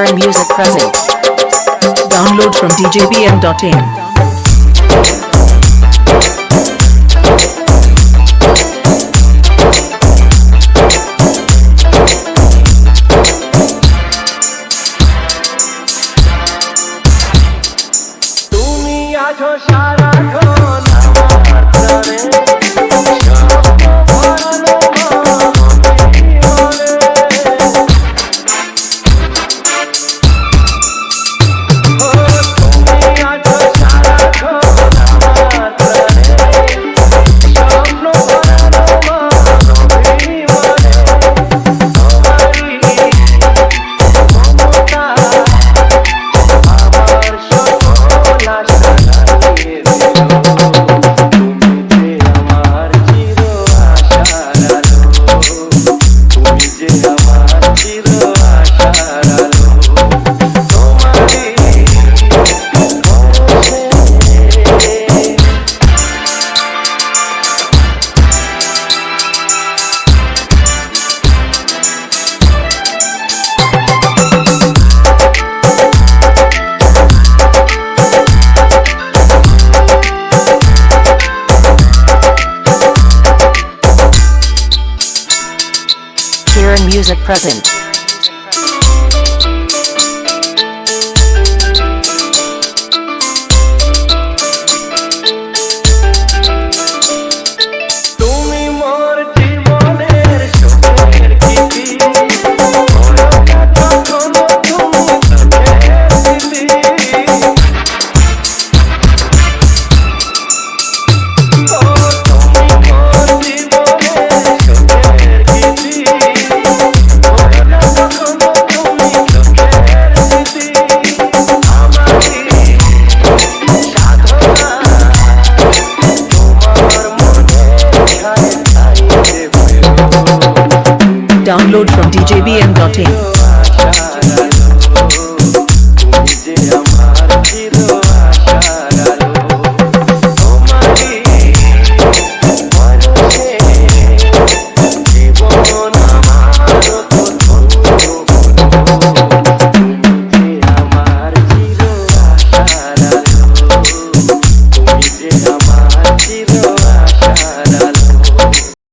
Modern Music Presents. Download from djbm.in. আছো music present. download from djbm.in.